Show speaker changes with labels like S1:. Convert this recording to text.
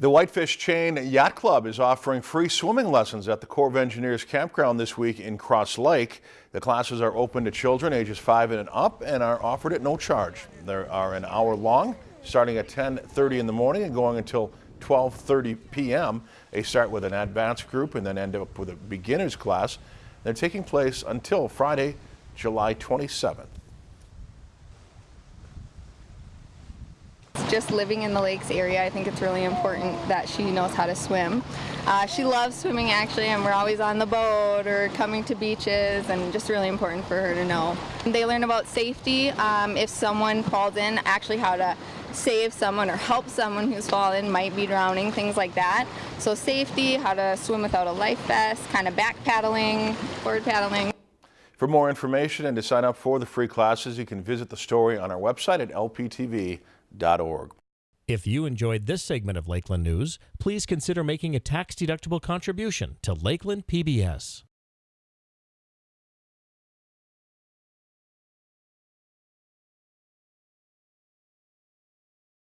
S1: The Whitefish Chain Yacht Club is offering free swimming lessons at the Corps of Engineers campground this week in Cross Lake. The classes are open to children ages 5 and up and are offered at no charge. They are an hour long, starting at 10:30 in the morning and going until 12:30 p.m. They start with an advanced group and then end up with a beginners class. They're taking place until Friday, July 27th.
S2: Just living in the lakes area, I think it's really important that she knows how to swim. Uh, she loves swimming actually and we're always on the boat or coming to beaches and just really important for her to know. They learn about safety, um, if someone falls in, actually how to save someone or help someone who's fallen, might be drowning, things like that. So safety, how to swim without a life vest, kind of back paddling, forward paddling.
S1: For more information and to sign up for the free classes, you can visit the story on our website at lptv.com lakeland.org.
S3: If you enjoyed this segment of Lakeland News, please consider making a tax-deductible contribution to Lakeland PBS.